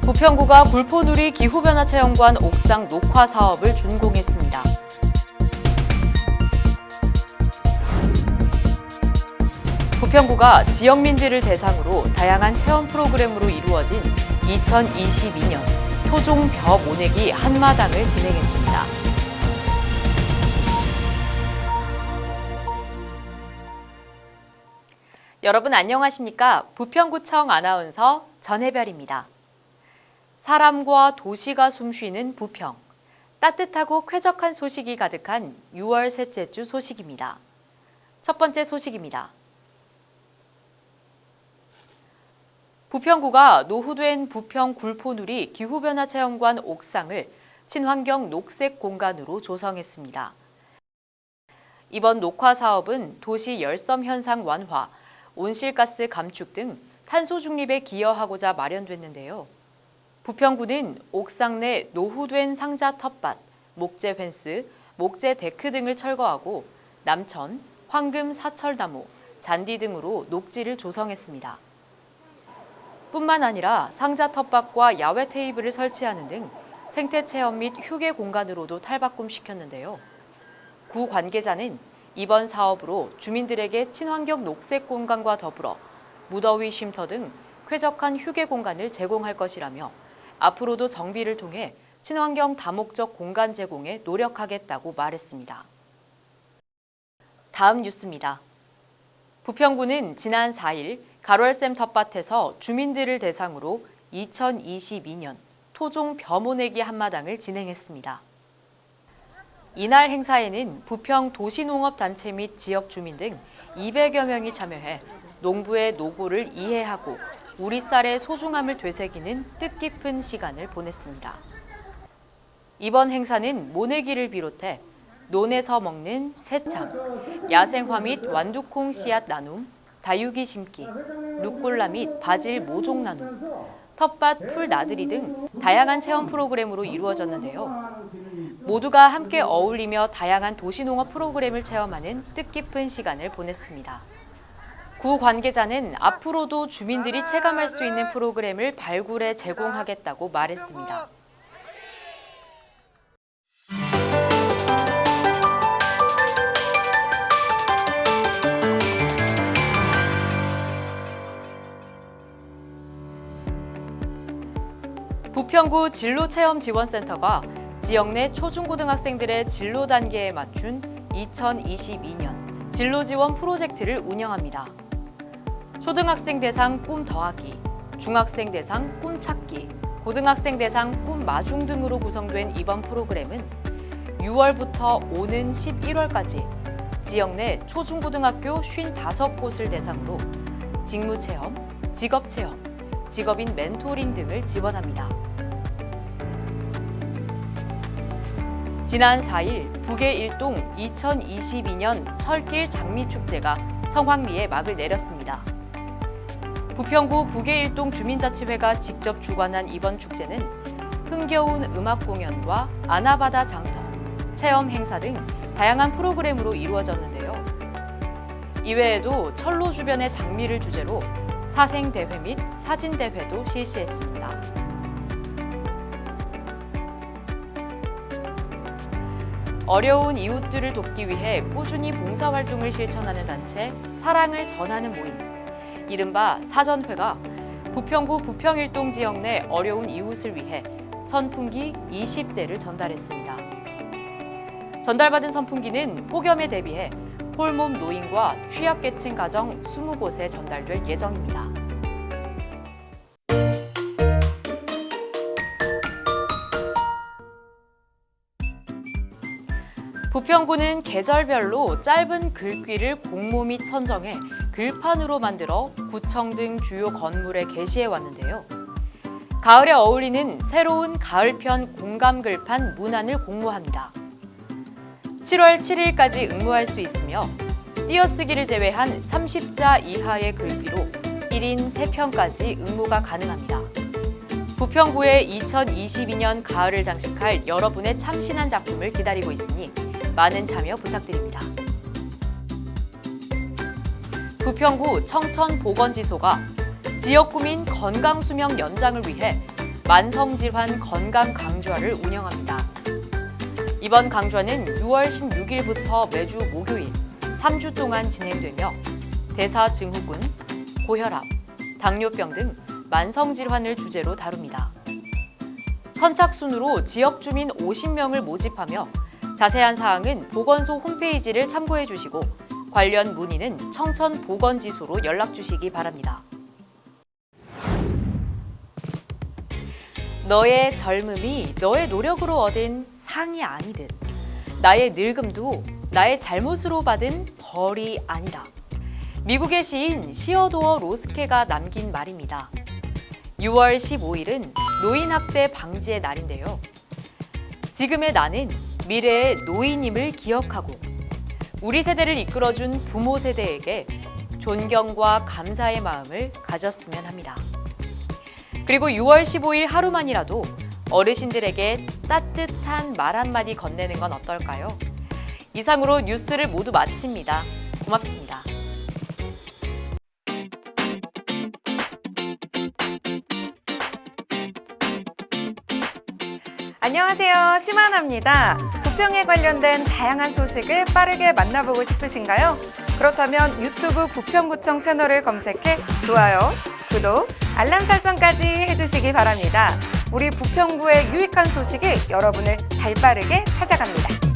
부평구가 불포누리 기후변화 체험관 옥상 녹화 사업을 준공했습니다. 부평구가 지역민들을 대상으로 다양한 체험 프로그램으로 이루어진 2022년 토종 벼 모내기 한마당을 진행했습니다. 여러분 안녕하십니까? 부평구청 아나운서 전혜별입니다. 사람과 도시가 숨쉬는 부평. 따뜻하고 쾌적한 소식이 가득한 6월 셋째 주 소식입니다. 첫 번째 소식입니다. 부평구가 노후된 부평 굴포누리 기후변화 체험관 옥상을 친환경 녹색 공간으로 조성했습니다. 이번 녹화 사업은 도시 열섬 현상 완화, 온실가스 감축 등 탄소 중립에 기여하고자 마련됐는데요. 부평구는 옥상 내 노후된 상자 텃밭, 목재 펜스, 목재 데크 등을 철거하고 남천, 황금 사철나무, 잔디 등으로 녹지를 조성했습니다. 뿐만 아니라 상자 텃밭과 야외 테이블을 설치하는 등 생태 체험 및 휴게 공간으로도 탈바꿈시켰는데요. 구 관계자는 이번 사업으로 주민들에게 친환경 녹색 공간과 더불어 무더위 쉼터 등 쾌적한 휴게 공간을 제공할 것이라며 앞으로도 정비를 통해 친환경 다목적 공간 제공에 노력하겠다고 말했습니다. 다음 뉴스입니다. 부평구는 지난 4일 가롤샘 텃밭에서 주민들을 대상으로 2022년 토종 벼모내기 한마당을 진행했습니다. 이날 행사에는 부평 도시농업단체 및 지역 주민 등 200여 명이 참여해 농부의 노고를 이해하고 우리 쌀의 소중함을 되새기는 뜻깊은 시간을 보냈습니다. 이번 행사는 모내기를 비롯해 논에서 먹는 새참, 야생화 및 완두콩 씨앗 나눔, 다육이 심기, 루꼴라 및 바질 모종 나눔, 텃밭 풀 나들이 등 다양한 체험 프로그램으로 이루어졌는데요. 모두가 함께 어울리며 다양한 도시농업 프로그램을 체험하는 뜻깊은 시간을 보냈습니다. 구 관계자는 앞으로도 주민들이 체감할 수 있는 프로그램을 발굴해 제공하겠다고 말했습니다. 부평구 진로체험지원센터가 지역 내 초중고등학생들의 진로 단계에 맞춘 2022년 진로지원 프로젝트를 운영합니다. 초등학생 대상 꿈 더하기, 중학생 대상 꿈 찾기, 고등학생 대상 꿈 마중 등으로 구성된 이번 프로그램은 6월부터 오는 11월까지 지역 내 초중고등학교 55곳을 대상으로 직무체험, 직업체험, 직업인 멘토링 등을 지원합니다. 지난 4일 북의 일동 2022년 철길 장미축제가 성황리에 막을 내렸습니다. 부평구 북의 일동 주민자치회가 직접 주관한 이번 축제는 흥겨운 음악 공연과 아나바다 장터, 체험 행사 등 다양한 프로그램으로 이루어졌는데요. 이외에도 철로 주변의 장미를 주제로 사생대회 및 사진대회도 실시했습니다. 어려운 이웃들을 돕기 위해 꾸준히 봉사활동을 실천하는 단체 사랑을 전하는 모임 이른바 사전회가 부평구 부평일동 지역 내 어려운 이웃을 위해 선풍기 20대를 전달했습니다. 전달받은 선풍기는 폭염에 대비해 홀몸 노인과 취약계층 가정 20곳에 전달될 예정입니다. 부평구는 계절별로 짧은 글귀를 공모 및 선정해 글판으로 만들어 구청 등 주요 건물에 게시해 왔는데요. 가을에 어울리는 새로운 가을편 공감 글판 문안을 공모합니다. 7월 7일까지 응모할 수 있으며 띄어쓰기를 제외한 30자 이하의 글귀로 1인 3편까지 응모가 가능합니다. 부평구의 2022년 가을을 장식할 여러분의 참신한 작품을 기다리고 있으니 많은 참여 부탁드립니다. 부평구 청천보건지소가 지역구민 건강수명 연장을 위해 만성질환 건강 강좌를 운영합니다. 이번 강좌는 6월 16일부터 매주 목요일 3주 동안 진행되며 대사 증후군, 고혈압, 당뇨병 등 만성질환을 주제로 다룹니다. 선착순으로 지역 주민 50명을 모집하며 자세한 사항은 보건소 홈페이지를 참고해 주시고 관련 문의는 청천보건지소로 연락 주시기 바랍니다. 너의 젊음이 너의 노력으로 얻은 상이 아니듯 나의 늙음도 나의 잘못으로 받은 벌이 아니다. 미국의 시인 시어도어 로스케가 남긴 말입니다. 6월 15일은 노인학대 방지의 날인데요. 지금의 나는 미래의 노인임을 기억하고 우리 세대를 이끌어준 부모 세대에게 존경과 감사의 마음을 가졌으면 합니다. 그리고 6월 15일 하루만이라도 어르신들에게 따뜻한 말 한마디 건네는 건 어떨까요? 이상으로 뉴스를 모두 마칩니다. 고맙습니다. 안녕하세요. 심하나입니다. 부평에 관련된 다양한 소식을 빠르게 만나보고 싶으신가요? 그렇다면 유튜브 부평구청 채널을 검색해 좋아요, 구독, 알람 설정까지 해주시기 바랍니다. 우리 부평구의 유익한 소식이 여러분을 발빠르게 찾아갑니다.